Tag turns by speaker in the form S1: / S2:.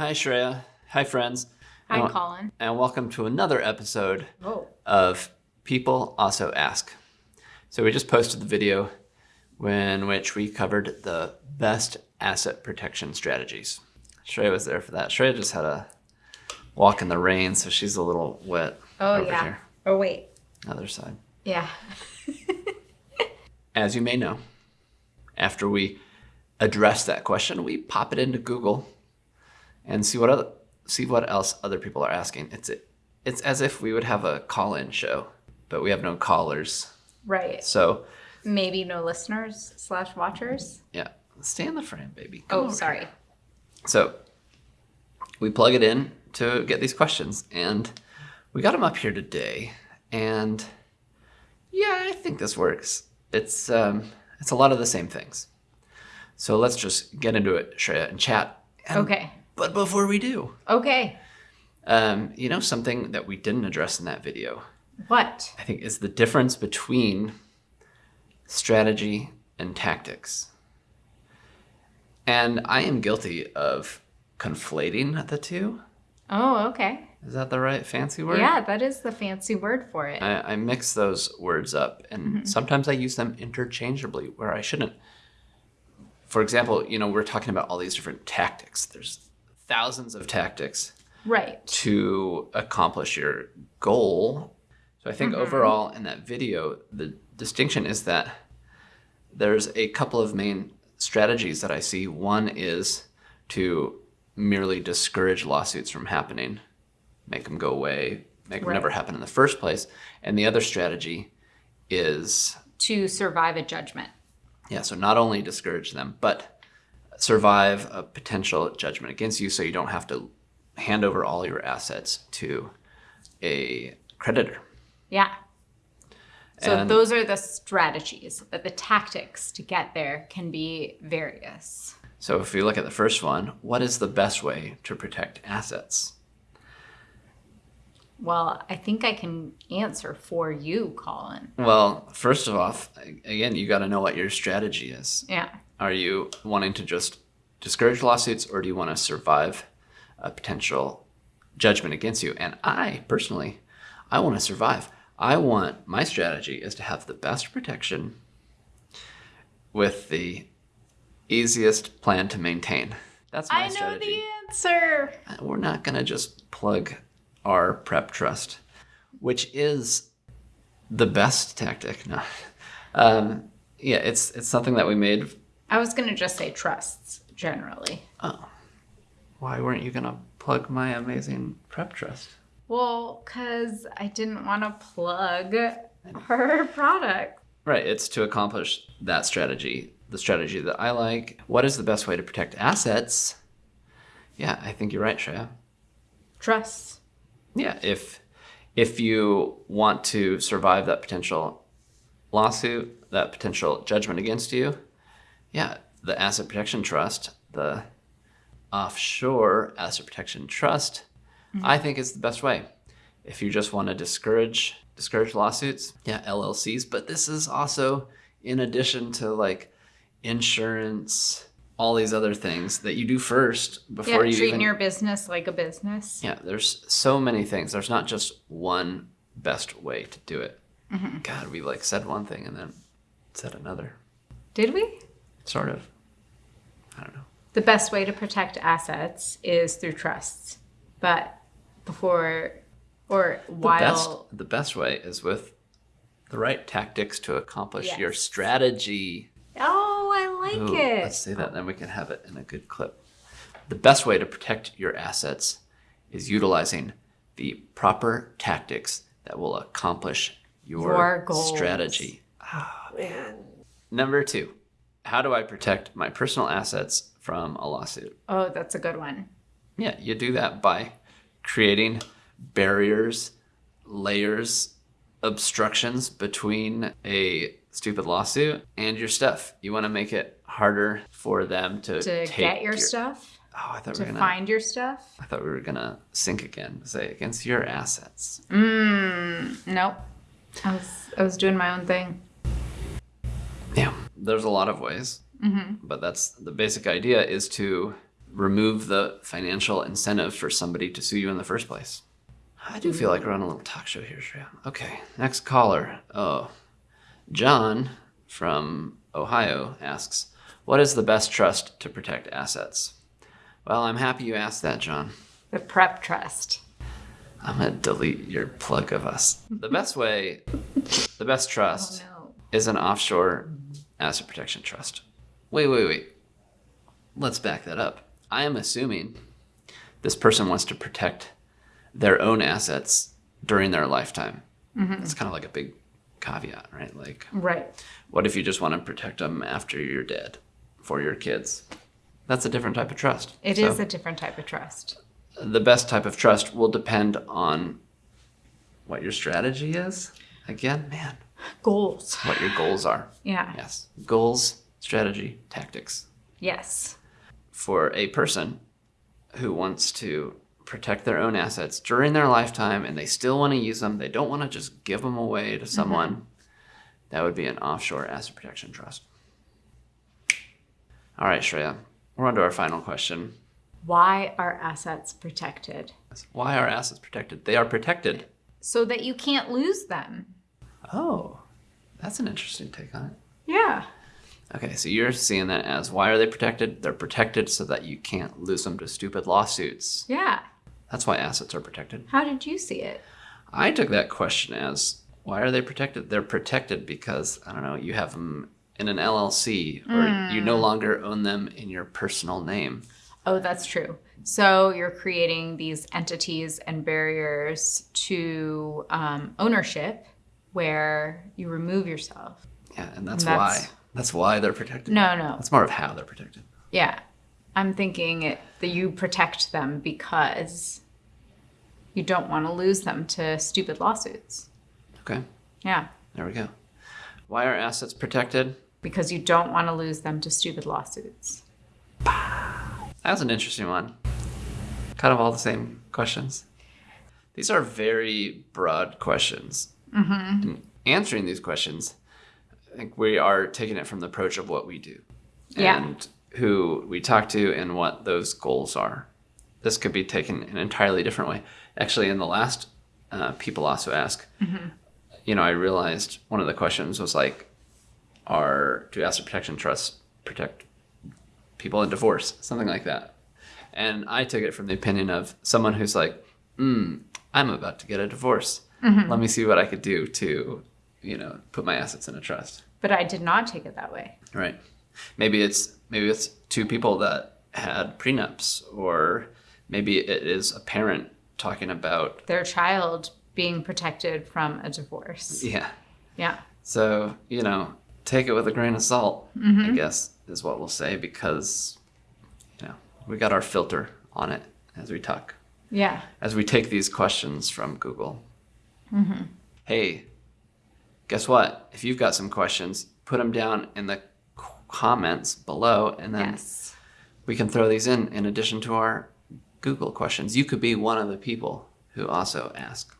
S1: Hi, Shreya. Hi, friends.
S2: Hi,
S1: and,
S2: Colin.
S1: And welcome to another episode
S2: Oh.
S1: of People Also Ask. So we just posted the video in which we covered the best asset protection strategies. Shreya was there for that. Shreya just had a walk in the rain, so she's a little wet
S2: Oh,
S1: over
S2: yeah.
S1: here.
S2: Oh, wait.
S1: Other side.
S2: Yeah.
S1: As you may know, after we address that question, we pop it into Google and see what other, see what else other people are asking. It's it's as if we would have a call-in show, but we have no callers.
S2: Right.
S1: So
S2: Maybe no listeners slash watchers.
S1: yeah, stay in the frame, baby. Come
S2: Oh, sorry.
S1: here. So we plug it in to get these questions, and we got them up here today. And yeah, I think this works. It's um, it's a lot of the same things. So let's just get into it, Shreya, and chat. And-
S2: Okay.
S1: But before we do,
S2: Okay.
S1: um, you know something that we didn't address in that video,
S2: What?
S1: I think, is the difference between strategy and tactics. And I am guilty of conflating the two.
S2: Oh, okay.
S1: Is that the right fancy word?
S2: Yeah, that is the fancy word for it.
S1: I, I mix those words up, and sometimes I use them interchangeably where I shouldn't. For example, you know, we're talking about all these different tactics. There's thousands of tactics
S2: right.
S1: to accomplish your goal. So I think mm-hmm. overall in that video, the distinction is that there's a couple of main strategies that I see. One is to merely discourage lawsuits from happening, make them go away, make them never happen in the first place. And the other strategy is,
S2: To survive a judgment.
S1: yeah, so not only discourage them, but survive a potential judgment against you so you don't have to hand over all your assets to a creditor.
S2: Yeah. So
S1: And-
S2: those are the strategies, but the tactics to get there can be various.
S1: So if we look at the first one, what is the best way to protect assets?
S2: Well, I think I can answer for you, Colin.
S1: Well, first of all, again, you got to know what your strategy is.
S2: Yeah.
S1: Are you wanting to just discourage lawsuits or do you want to survive a potential judgment against you? And I personally, I want to survive. I want my strategy is to have the best protection with the easiest plan to maintain. That's my
S2: I know
S1: strategy.
S2: the answer.
S1: we're not going to just plug our prep trust, which is the best tactic. No. Um, yeah, it's it's something that we made.
S2: I was going to just say trusts generally.
S1: Oh, why weren't you going to plug my amazing prep trust?
S2: Well, because I didn't want to plug her product.
S1: Right, it's to accomplish that strategy, the strategy that I like. What is the best way to protect assets? Yeah, I think you're right, Shreya.
S2: Trusts.
S1: Yeah, if if you want to survive that potential lawsuit, that potential judgment against you, yeah, the asset protection trust, the offshore asset protection trust, mm-hmm. I think is the best way. If you just want to discourage discourage lawsuits, yeah, LLCs, but this is also in addition to like insurance, all these other things that you do first
S2: Yeah,
S1: before you
S2: treating
S1: even
S2: your business like a business.
S1: yeah, there's so many things. There's not just one best way to do it. Mm-hmm. God, we like said one thing and then said another.
S2: Did we?
S1: Sort of. I don't know.
S2: The best way to protect assets is through trusts. But before or while The
S1: best the best way is with the right tactics to accomplish your strategy.
S2: Oh, I like
S1: Ooh,
S2: it.
S1: Let's say that, then we can have it in a good clip. The best way to protect your assets is utilizing the proper tactics that will accomplish your,
S2: Your
S1: strategy. Oh, man. Number two, how do I protect my personal assets from a lawsuit?
S2: Oh, that's a good one.
S1: Yeah, you do that by creating barriers, layers, obstructions between a stupid lawsuit and your stuff. You want to make it harder for them to,
S2: To
S1: take
S2: get your, stuff,
S1: Oh, I thought we were gonna.
S2: find your stuff.
S1: I thought we were gonna sync again. Say against your assets.
S2: Mm, nope. I was I was doing my own thing.
S1: Yeah, there's a lot of ways,
S2: Mm-hmm.
S1: but that's the basic idea is to remove the financial incentive for somebody to sue you in the first place. I do feel like we're on a little talk show here, Shreya. Okay, next caller. Oh, John from Ohio asks, What is the best trust to protect assets? Well, I'm happy you asked that, John.
S2: The prep trust.
S1: I'm going to delete your plug of us. The best way, the best trust
S2: No.
S1: is an offshore asset protection trust. Wait, wait, wait. Let's back that up. I am assuming this person wants to protect their own assets during their lifetime. Mm-hmm. It's kind of like a big caveat, right? Like,
S2: Right.
S1: what if you just want to protect them after you're dead for your kids? That's a different type of trust.
S2: It
S1: So,
S2: is a different type of trust.
S1: the best type of trust will depend on what your strategy is. Again, man,
S2: Goals.
S1: what your goals are.
S2: Yeah.
S1: Yes. Goals, strategy, tactics.
S2: Yes.
S1: For a person who wants to protect their own assets during their lifetime and they still want to use them, they don't want to just give them away to mm-hmm. someone, that would be an offshore asset protection trust. All right, Shreya, we're on to our final question.
S2: Why are assets protected?
S1: Why are assets protected? They are protected.
S2: So that you can't lose them.
S1: Oh, that's an interesting take on it.
S2: Yeah.
S1: Okay, so you're seeing that as why are they protected? They're protected so that you can't lose them to stupid lawsuits.
S2: Yeah.
S1: That's why assets are protected.
S2: How did you see it?
S1: I took that question as why are they protected? They're protected because, I don't know, you have them in an LLC or you no longer own them in your personal name.
S2: Oh, that's true. So you're creating these entities and barriers to um, ownership where you remove yourself.
S1: Yeah, and that's,
S2: That's-
S1: why. That's why they're protected.
S2: No, no.
S1: That's more of how they're protected.
S2: Yeah. I'm thinking it, that you protect them because you don't want to lose them to stupid lawsuits.
S1: Okay,
S2: Yeah.
S1: there we go. Why are assets protected?
S2: Because you don't want to lose them to stupid lawsuits.
S1: That's an interesting one. Kind of all the same questions. These are very broad questions. Mm-hmm. Answering these questions, I think we are taking it from the approach of what we do
S2: Yeah.
S1: and who we talk to and what those goals are. This could be taken an entirely different way. Actually, in the last, uh, people also ask, you know, I realized one of the questions was like, are do asset protection trusts protect people in divorce, something like that. And I took it from the opinion of someone who's like, mm, I'm about to get a divorce. Mm-hmm. Let me see what I could do to, you know, put my assets in a trust.
S2: But I did not take it that way.
S1: Right. Maybe it's maybe it's two people that had prenups, or maybe it is a parent talking about
S2: Their child being protected from a divorce.
S1: yeah.
S2: Yeah.
S1: So you know, take it with a grain of salt. Mm-hmm. I guess is what we'll say because you know we got our filter on it as we talk.
S2: Yeah.
S1: as we take these questions from Google. Mm-hmm. Hey, guess what? If you've got some questions, put them down in the comments below, and then
S2: Yes.
S1: we can throw these in in addition to our Google questions. You could be one of the people who also ask